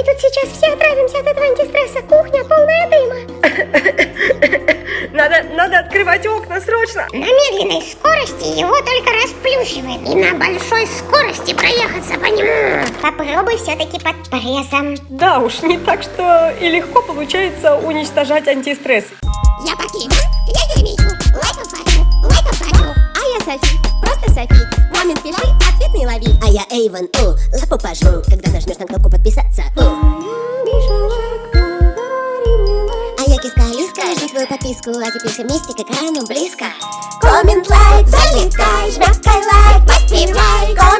Мы тут сейчас все отравимся от этого антистресса. Кухня полная дыма. Надо, надо открывать окна срочно. На медленной скорости его только расплющивает. И на большой скорости проехаться по нему. Попробуй все-таки под прессом. Да уж, не так что и легко получается уничтожать антистресс. Я покину. Софи, просто Софи. Момент пиши, ответ не лови. А я Эйвен, о, лапу пожму, когда нажмешь на кнопку подписаться. О. А я киска Алиска, жду твою подписку, а теперь все вместе к экрану близко. Коммент, лайк, залетай, жмякай лайк, подпевай. Коммент,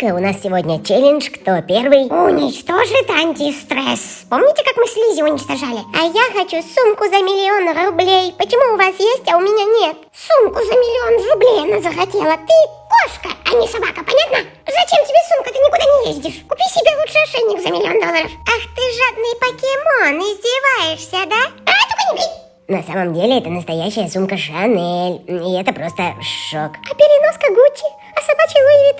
Приветик, у нас сегодня челлендж «Кто первый уничтожит антистресс». Помните, как мы слизи уничтожали? А я хочу сумку за миллион рублей. Почему у вас есть, а у меня нет? Сумку за миллион рублей она захотела. Ты кошка, а не собака, понятно? Зачем тебе сумка? Ты никуда не ездишь. Купи себе лучше ошейник за миллион долларов. Ах ты жадный покемон, издеваешься, да? А, только не бей! На самом деле это настоящая сумка Шанель. И это просто шок. А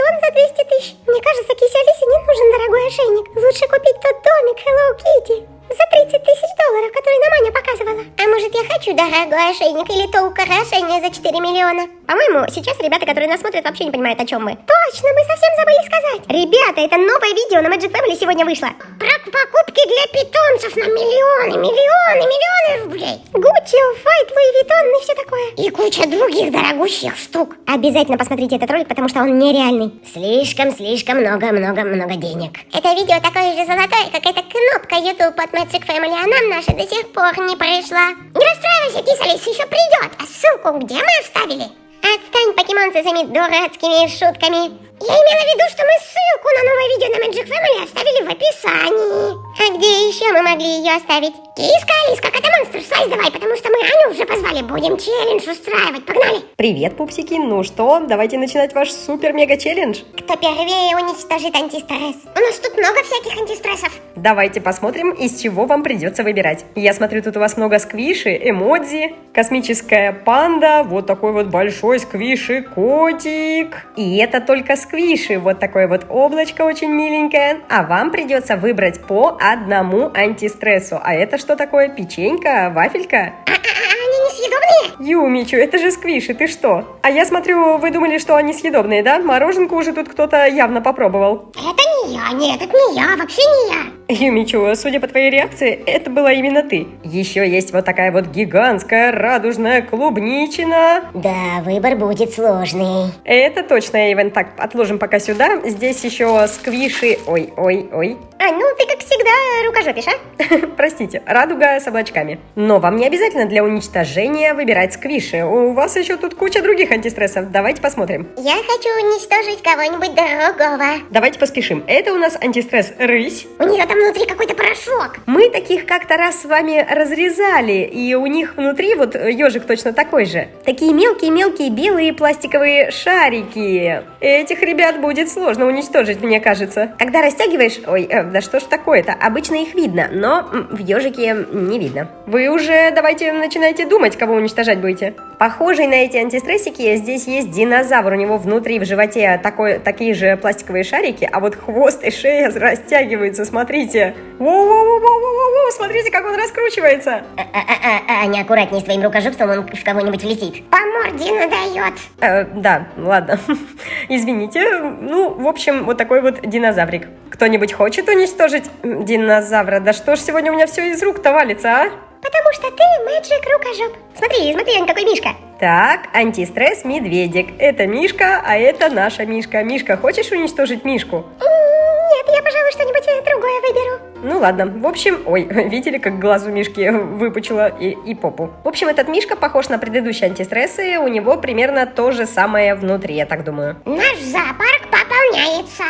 Виттон за 200 тысяч? Мне кажется, кисе Алисе не нужен дорогой ошейник. Лучше купить тот домик Hello Kitty за 30 тысяч долларов, который нам Аня показывала. А может я хочу дорогой ошейник или то украшение за 4 миллиона? По-моему, сейчас ребята, которые нас смотрят, вообще не понимают, о чем мы. Точно, мы совсем забыли сказать. Ребята, это новое видео на Magic Family сегодня вышло. Про покупки для питомцев на миллионы, миллионы, миллионы рублей. Gucci, Off-White, Louis Vuitton и все такое. И куча других дорогущих штук. Обязательно посмотрите этот ролик, потому что он нереальный. Слишком, слишком много, много, много денег. Это видео такое же золотое, как эта кнопка YouTube от Magic Family, а нам наша до сих пор не пришла. Не расстраивайся, Киса Алиса еще придет. А ссылку где мы оставили? Отстань, покемон, со своими дурацкими шутками. Я имела в виду, что мы ссылку на новое видео на Magic Family оставили в описании. А где еще мы могли ее оставить? Киска, Алиска, кота монстр, слайс давай, потому что мы Аню уже позвали. Будем челлендж устраивать, погнали. Привет, пупсики. Ну что, давайте начинать ваш супер-мега-челлендж. Кто первее уничтожит антистресс? У нас тут много всяких антистрессов. Давайте посмотрим, из чего вам придется выбирать. Я смотрю, тут у вас много сквиши, эмодзи, космическая панда, вот такой вот большой сквиши котик. И это только сквиши, вот такое вот облачко очень миленькое. А вам придется выбрать по одному антистрессу. А это что такое? Печенька? Вафелька? А, а, а они несъедобные? Юмичу, это же сквиши, ты что? А я смотрю, вы думали, что они съедобные, да? Мороженку уже тут кто-то явно попробовал. Это не я, нет, это не я, вообще не я. Юмичу, судя по твоей реакции, это была именно ты. Еще есть вот такая вот гигантская радужная клубничина. Да, выбор будет сложный. Это точно, Эйвен. Так, отложим пока сюда. Здесь еще сквиши... Ой, ой, ой. А, ну ты как всегда рукожопишь, а? Простите, радуга с облачками. Но вам не обязательно для уничтожения выбирать сквиши. У вас еще тут куча других антистрессов. Давайте посмотрим. Я хочу уничтожить кого-нибудь другого. Давайте поспешим. Это у нас антистресс рысь. У нее там внутри какой-то порошок. Мы таких как-то раз с вами разрезали, и у них внутри вот ежик точно такой же. Такие мелкие-мелкие белые пластиковые шарики. Этих ребят будет сложно уничтожить, мне кажется. Когда растягиваешь... Ой, э, да что ж такое-то? Обычно их видно, но в ежике не видно. Вы уже давайте начинайте думать, кого уничтожать будете. Похожий на эти антистрессики, здесь есть динозавр. У него внутри в животе такой, такие же пластиковые шарики, а вот хвост и шея растягиваются, смотрите. Воу-воу-воу-воу-воу, смотрите, как он раскручивается. А, а, а, а, неаккуратней с твоим рукожопством, он в кого-нибудь влетит. По морде надает. Э, да, ладно. Извините. Ну, в общем, вот такой вот динозаврик. Кто-нибудь хочет уничтожить динозавра? Да что ж сегодня у меня все из рук-то валится, а? Потому что ты мэджик рукожоп. Смотри, смотри, он какой Мишка. Так, антистресс медведик. Это Мишка, а это наша Мишка. Мишка, хочешь уничтожить Мишку? Нет, я, пожалуй, что-нибудь другое выберу. Ну ладно, в общем, ой, видели, как глаз у Мишки выпучила и, и попу. В общем, этот Мишка похож на предыдущие антистрессы, у него примерно то же самое внутри, я так думаю. Наш зоопарк пополняется.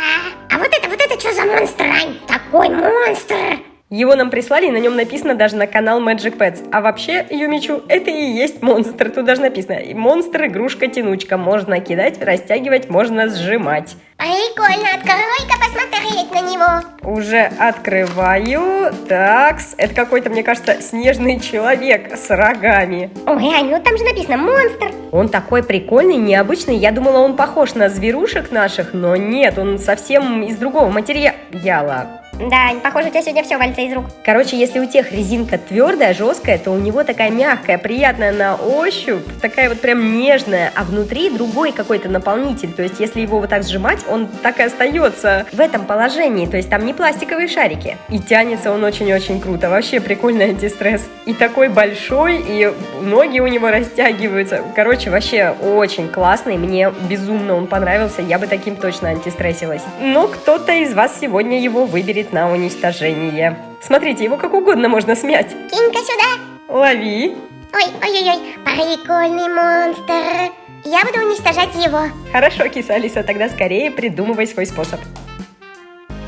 А вот это, вот это что за монстр, Ань? Такой монстр. Его нам прислали, и на нем написано даже на канал Magic Pets. А вообще, Юмичу, это и есть монстр. Тут даже написано, монстр, игрушка, тянучка. Можно кидать, растягивать, можно сжимать. Прикольно, открой-ка посмотреть на него. Уже открываю. Такс, это какой-то, мне кажется, снежный человек с рогами. Ой, Ань, ну там же написано монстр. Он такой прикольный, необычный. Я думала, он похож на зверушек наших, но нет, он совсем из другого материала. Да, похоже, у тебя сегодня все валится из рук. Короче, если у тех резинка твердая, жесткая, то у него такая мягкая, приятная на ощупь, такая вот прям нежная, а внутри другой какой-то наполнитель. То есть, если его вот так сжимать, он так и остается в этом положении. То есть, там не пластиковые шарики. И тянется он очень-очень круто. Вообще прикольный антистресс. И такой большой, и ноги у него растягиваются. Короче, вообще очень классный. Мне безумно он понравился. Я бы таким точно антистрессилась. Но кто-то из вас сегодня его выберет на уничтожение. Смотрите, его как угодно можно смять. Кинь-ка сюда. Лови. Ой, ой-ой-ой, прикольный монстр. Я буду уничтожать его. Хорошо, киса Алиса, тогда скорее придумывай свой способ.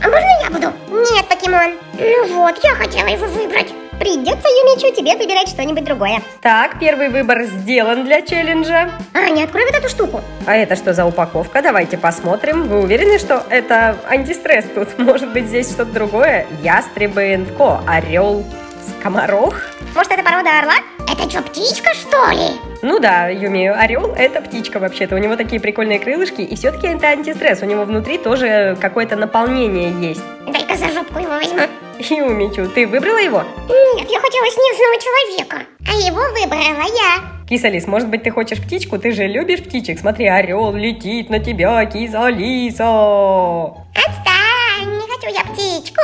А можно я буду? Нет, покемон. Ну вот, я хотела его выбрать. Придется, Юмичу, тебе выбирать что-нибудь другое. Так, первый выбор сделан для челленджа. Аня, открой вот эту штуку. А это что за упаковка? Давайте посмотрим. Вы уверены, что это антистресс тут? Может быть, здесь что-то другое? Ястребы Ко, орел, скоморох? Может, это порода орла? Это что, птичка, что ли? Ну да, Юми, орел это птичка вообще-то. У него такие прикольные крылышки, и все-таки это антистресс. У него внутри тоже какое-то наполнение есть. Дай-ка за жопку его возьму. Юмичу, ты выбрала его? Нет, я хотела снежного человека. А его выбрала я. Кисалис, может быть, ты хочешь птичку? Ты же любишь птичек. Смотри, орел летит на тебя, Кисалиса. Отстань, не хочу я птичку.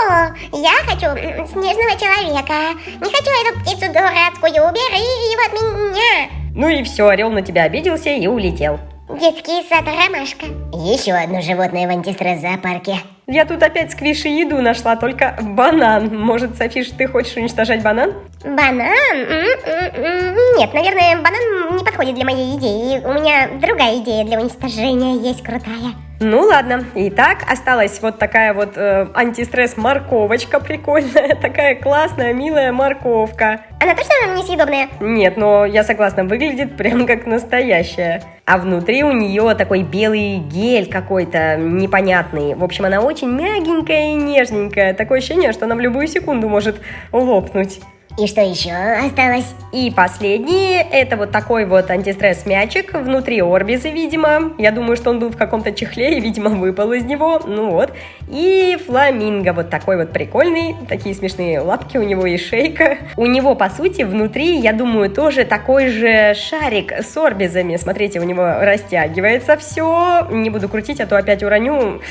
Я хочу снежного человека. Не хочу эту птицу дурацкую. Убери его от меня. Ну и все, орел на тебя обиделся и улетел. Детский сад Ромашка. Еще одно животное в антистресс-зоопарке. Я тут опять сквиши еду нашла, только банан. Может, Софиш, ты хочешь уничтожать банан? Банан? Нет, наверное, банан не подходит для моей идеи. У меня другая идея для уничтожения есть крутая. Ну ладно, итак, осталась вот такая вот э, антистресс морковочка прикольная, такая классная, милая морковка. Она точно несъедобная? Нет, но я согласна, выглядит прям как настоящая. А внутри у нее такой белый гель какой-то непонятный. В общем, она очень мягенькая и нежненькая. Такое ощущение, что она в любую секунду может лопнуть. И что еще осталось? И последний, это вот такой вот антистресс-мячик, внутри орбиза, видимо. Я думаю, что он был в каком-то чехле и, видимо, выпал из него. Ну вот. И фламинго, вот такой вот прикольный. Такие смешные лапки у него и шейка. У него, по сути, внутри, я думаю, тоже такой же шарик с орбизами. Смотрите, у него растягивается все. Не буду крутить, а то опять уроню.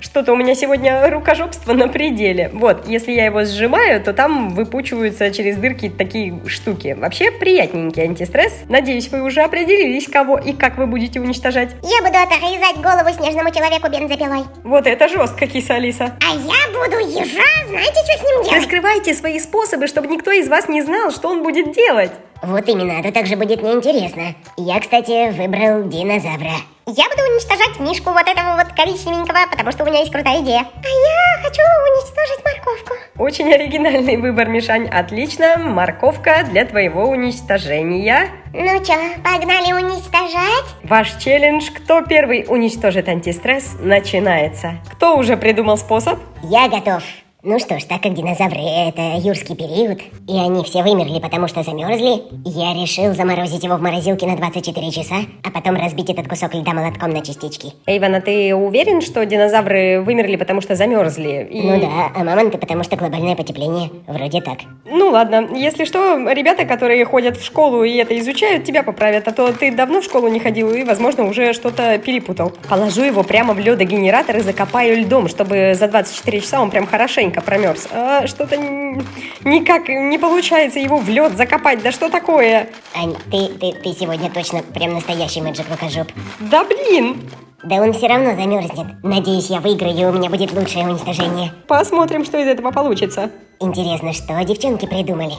Что-то у меня сегодня рукожопство на пределе. Вот, если я его сжимаю, то там выпучиваются через дырки такие штуки. Вообще приятненький антистресс. Надеюсь, вы уже определились, кого и как вы будете уничтожать. Я буду отрезать голову снежному человеку бензопилой. Вот это жестко, киса Алиса. А я буду ежа, знаете, что с ним делать? Раскрывайте свои способы, чтобы никто из вас не знал, что он будет делать. Вот именно, это также будет неинтересно. Я, кстати, выбрал динозавра. Я буду уничтожать мишку вот этого вот коричневенького, потому что у меня есть крутая идея. А я хочу уничтожить морковку. Очень оригинальный выбор, Мишань. Отлично, морковка для твоего уничтожения. Ну чё, погнали уничтожать? Ваш челлендж «Кто первый уничтожит антистресс» начинается. Кто уже придумал способ? Я готов. Ну что ж, так как динозавры — это юрский период, и они все вымерли, потому что замерзли, я решил заморозить его в морозилке на 24 часа, а потом разбить этот кусок льда молотком на частички. Эйвен, а ты уверен, что динозавры вымерли, потому что замерзли? И- Ну да, а мамонты, потому что глобальное потепление. Вроде так. Ну ладно, если что, ребята, которые ходят в школу и это изучают, тебя поправят, а то ты давно в школу не ходил и, возможно, уже что-то перепутал. Положу его прямо в ледогенератор и закопаю льдом, чтобы за 24 часа он прям хорошенько промерз. А что-то никак не получается его в лед закопать, да что такое? Ань, ты, ты, ты сегодня точно прям настоящий мэджик рукожоп. Да блин! Да он все равно замерзнет. Надеюсь, я выиграю, и у меня будет лучшее уничтожение. Посмотрим, что из этого получится. Интересно, что девчонки придумали?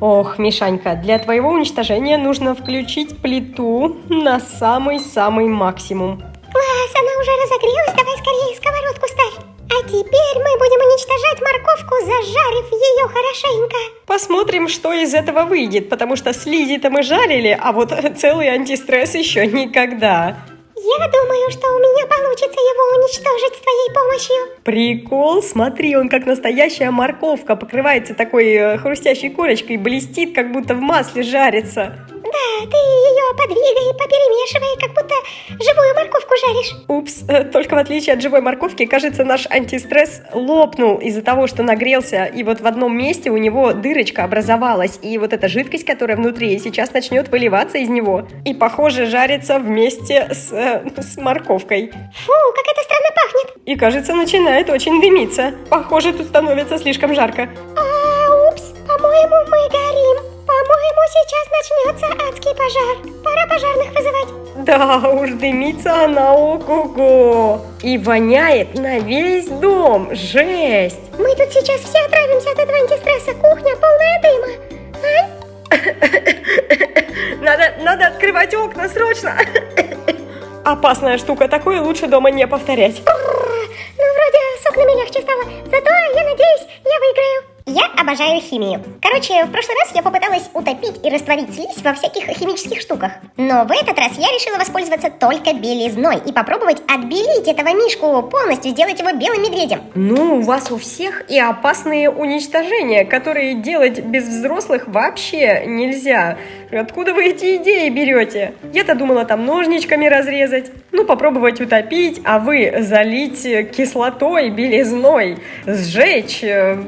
Ох, Мишанька, для твоего уничтожения нужно включить плиту на самый-самый максимум. Класс, она уже разогрелась, давай скорее сковородку ставь. А теперь мы будем уничтожать морковку, зажарив ее хорошенько. Посмотрим, что из этого выйдет, потому что слизи-то мы жарили, а вот целый антистресс еще никогда. Я думаю, что у меня получится его уничтожить с твоей помощью. Прикол, смотри, он как настоящая морковка, покрывается такой э, хрустящей корочкой, блестит, как будто в масле жарится. Да, ты ее подвигай, поперемешивай, как будто живую морковку жаришь. Упс, э, только в отличие от живой морковки, кажется, наш антистресс лопнул из-за того, что нагрелся, и вот в одном месте у него дырочка образовалась, и вот эта жидкость, которая внутри, сейчас начнет выливаться из него, и, похоже, жарится вместе с, э, с морковкой. Фу, как это странно пахнет. И, кажется, начинает очень дымиться. Похоже, тут становится слишком жарко. А, упс, по-моему, мы горим. По-моему, сейчас начнется адский пожар. Пора пожарных вызывать. Да уж, дымится она ого-го. И воняет на весь дом. Жесть. Мы тут сейчас все отравимся от этого антистресса. Кухня полная дыма. Ань? Надо, надо открывать окна срочно. Опасная штука, такое лучше дома не повторять. Ну, вроде с окнами легче стало. Зато, я надеюсь, я выиграю. Я обожаю химию. Короче, в прошлый раз я попыталась утопить и растворить слизь во всяких химических штуках. Но в этот раз я решила воспользоваться только белизной и попробовать отбелить этого мишку, полностью сделать его белым медведем. Ну, у вас у всех и опасные уничтожения, которые делать без взрослых вообще нельзя. Откуда вы эти идеи берете? Я-то думала там ножничками разрезать, ну попробовать утопить, а вы залить кислотой, белизной, сжечь, э,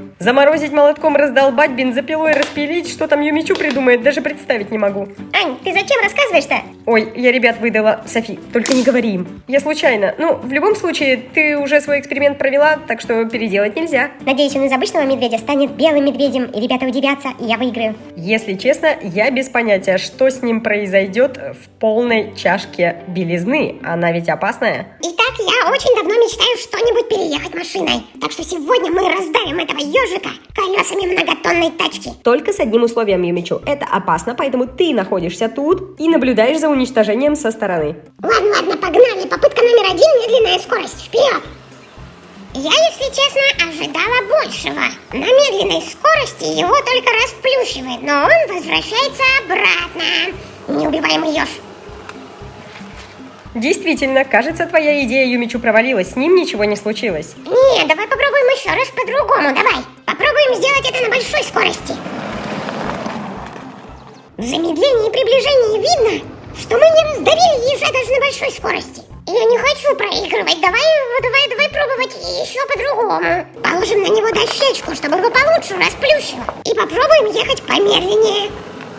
заморозить молотком, раздолбать, бензопилой распилить, что там Юмичу придумает, даже представить не могу. Ань, ты зачем рассказываешь-то? Ой, я ребят выдала. Софи, только не говори им. Я случайно. Ну, в любом случае, ты уже свой эксперимент провела, так что переделать нельзя. Надеюсь, он из обычного медведя станет белым медведем, и ребята удивятся, и я выиграю. Если честно, я без понятия, что с ним произойдет в полной чашке белизны. Она ведь опасная. Итак, я очень давно мечтаю что-нибудь переехать машиной. Так что сегодня мы раздавим этого ежика колесами многотонной тачки. Только с одним условием, Юмичу. Это опасно, поэтому ты находишься тут и наблюдаешь за уничтожением со стороны. Ладно, ладно, погнали. Попытка номер один, медленная скорость. Вперед! Я, если честно, ожидала большего. На медленной скорости его только расплющивает, но он возвращается обратно. Неубиваемый еж. Действительно, кажется, твоя идея Юмичу провалилась. С ним ничего не случилось. Не, давай попробуем еще раз по-другому, давай. Попробуем сделать это на большой скорости. В замедлении и приближении видно, что мы не раздавили ежа даже на большой скорости. Я не хочу проигрывать, давай, давай, давай пробовать еще по-другому. Положим на него дощечку, чтобы его получше расплющило. И попробуем ехать помедленнее.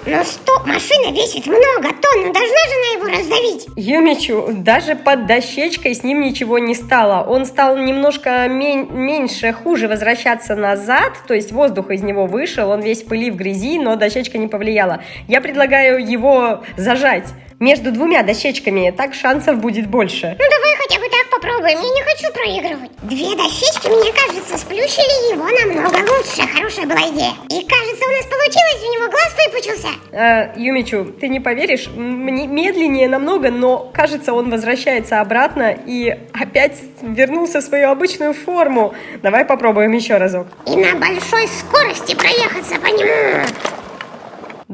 Но стоп, машина весит много тонн, ну должна же она его раздавить. Юмичу, даже под дощечкой с ним ничего не стало. Он стал немножко мен- меньше, хуже возвращаться назад, то есть воздух из него вышел, он весь пыли, в грязи, но дощечка не повлияла. Я предлагаю его зажать между двумя дощечками, так шансов будет больше. Ну давай хотя бы так попробуем, я не хочу проигрывать. Две дощечки, мне кажется, сплющили его намного лучше. Хорошая была идея. И кажется, у нас получилось, у него глаз выпучился. Э, Юмичу, ты не поверишь, мне медленнее намного, но кажется, он возвращается обратно и опять вернулся в свою обычную форму. Давай попробуем еще разок. И на большой скорости проехаться по нему.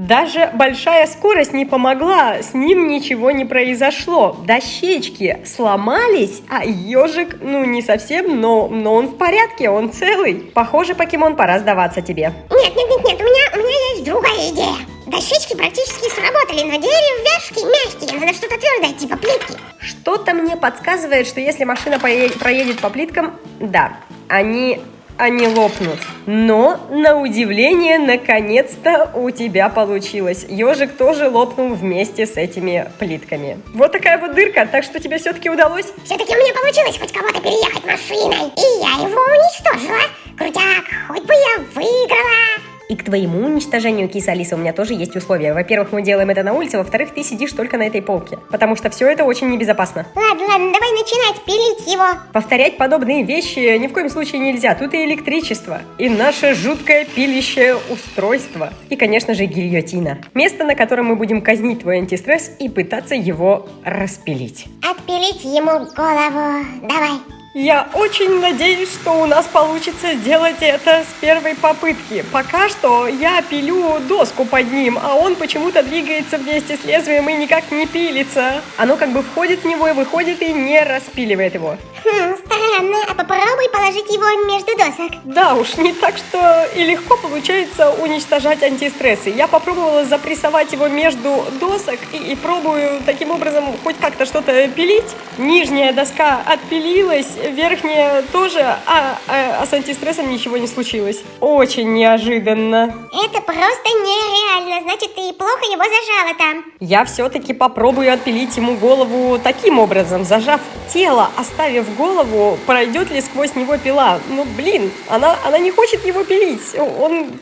Даже большая скорость не помогла, с ним ничего не произошло. Дощечки сломались, а ежик, ну не совсем, но, но он в порядке, он целый. Похоже, покемон, пора сдаваться тебе. Нет, нет, нет, нет, у меня, у меня есть другая идея. Дощечки практически сработали, но деревяшки мягкие, надо что-то твердое, типа плитки. Что-то мне подсказывает, что если машина проедет по плиткам, да, они, они лопнут. Но, на удивление, наконец-то у тебя получилось. Ежик тоже лопнул вместе с этими плитками. Вот такая вот дырка, так что тебе все-таки удалось. Все-таки у меня получилось хоть кого-то переехать машиной, и я его уничтожила. Крутяк, хоть бы я выиграла. И к твоему уничтожению, киса Алиса, у меня тоже есть условия. Во-первых, мы делаем это на улице, во-вторых, ты сидишь только на этой полке. Потому что все это очень небезопасно. Ладно, ладно, давай начинать пилить его. Повторять подобные вещи ни в коем случае нельзя. Тут и электричество, и наше жуткое пилящее устройство. И, конечно же, гильотина. Место, на котором мы будем казнить твой антистресс и пытаться его распилить. Отпилить ему голову. Давай. Я очень надеюсь, что у нас получится сделать это с первой попытки. Пока что я пилю доску под ним, а он почему-то двигается вместе с лезвием и никак не пилится. Оно как бы входит в него и выходит и не распиливает его. Хм, странно. А попробуй положить его между досок. Да уж, не так что и легко получается уничтожать антистрессы. Я попробовала запрессовать его между досок и, и пробую таким образом хоть как-то что-то пилить. Нижняя доска отпилилась, верхняя тоже, а, а, а с антистрессом ничего не случилось. Очень неожиданно. Это просто нереально. Значит, ты плохо его зажала там. Я все-таки попробую отпилить ему голову таким образом, зажав тело, оставив голову, пройдет ли сквозь него пила. Ну, блин, она, она не хочет его пилить. Он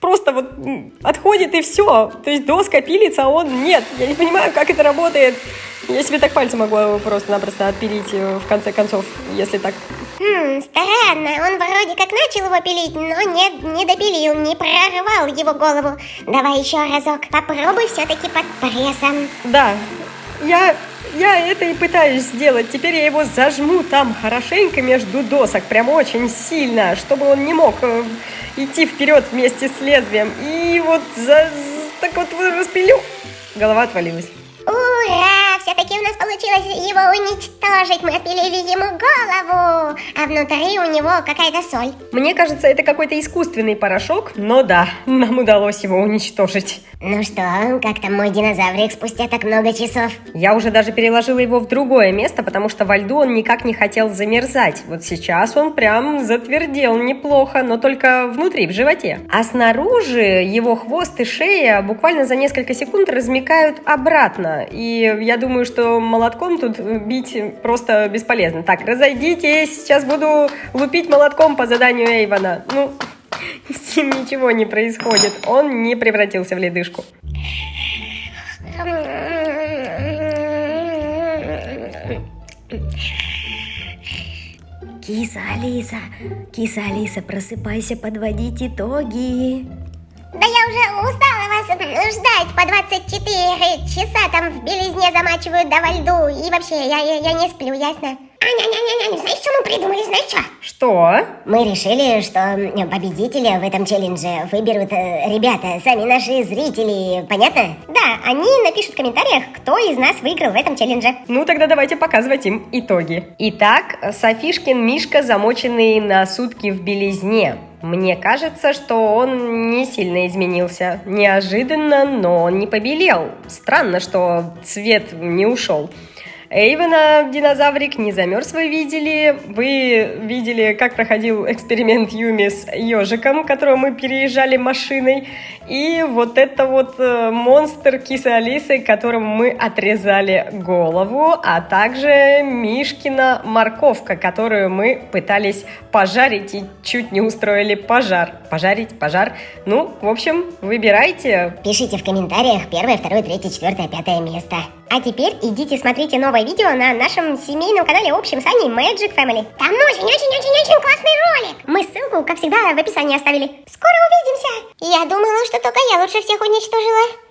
просто вот отходит и все. То есть доска пилится, а он нет. Я не понимаю, как это работает. Я себе так пальцем могу просто-напросто отпилить э, в конце концов, если так. Хм, странно. Он вроде как начал его пилить, но нет, не допилил, не прорвал его голову. Давай еще разок. Попробуй все-таки под прессом. Да, я, я это и пытаюсь сделать. Теперь я его зажму там хорошенько между досок, прям очень сильно, чтобы он не мог э, идти вперед вместе с лезвием. И вот за, так вот распилю. Голова отвалилась. Ура! Все-таки у нас получилось его уничтожить. Мы отпилили ему голову, а внутри у него какая-то соль. Мне кажется, это какой-то искусственный порошок, но да, нам удалось его уничтожить. Ну что, как там мой динозаврик спустя так много часов? Я уже даже переложила его в другое место, потому что во льду он никак не хотел замерзать. Вот сейчас он прям затвердел неплохо, но только внутри, в животе. А снаружи его хвост и шея буквально за несколько секунд размекают обратно. И я думаю, что молотком тут бить просто бесполезно. Так, разойдитесь, сейчас буду лупить молотком по заданию Эйвона. Ну, с ним ничего не происходит. Он не превратился в ледышку. Киса Алиса, киса Алиса, просыпайся, подводить итоги. Да я уже устала вас ждать по 24 часа там в белизне замачивают да во льду. И вообще, я, я, я не сплю, ясно? А-ня-ня-ня-ня, знаешь, что мы придумали, знаешь что? Что? Мы решили, что победителя в этом челлендже выберут э, ребята, сами наши зрители, понятно? Да, они напишут в комментариях, кто из нас выиграл в этом челлендже. Ну, тогда давайте показывать им итоги. Итак, Софишкин Мишка, замоченный на сутки в белизне. Мне кажется, что он не сильно изменился. Неожиданно, но он не побелел. Странно, что цвет не ушел. Эйвена динозаврик не замерз, вы видели. Вы видели, как проходил эксперимент Юми с ежиком, которого мы переезжали машиной. И вот это вот э, монстр кисы Алисы, которому мы отрезали голову, а также Мишкина морковка, которую мы пытались пожарить и чуть не устроили пожар. Пожарить, пожар. Ну, в общем, выбирайте. Пишите в комментариях первое, второе, третье, четвертое, пятое место. А теперь идите смотрите новое видео на нашем семейном канале общем с Аней Magic Family. Там очень-очень-очень-очень классный ролик. Мы ссылку, как всегда, в описании оставили. Скоро увидимся. Я думала, что только я лучше всех уничтожила.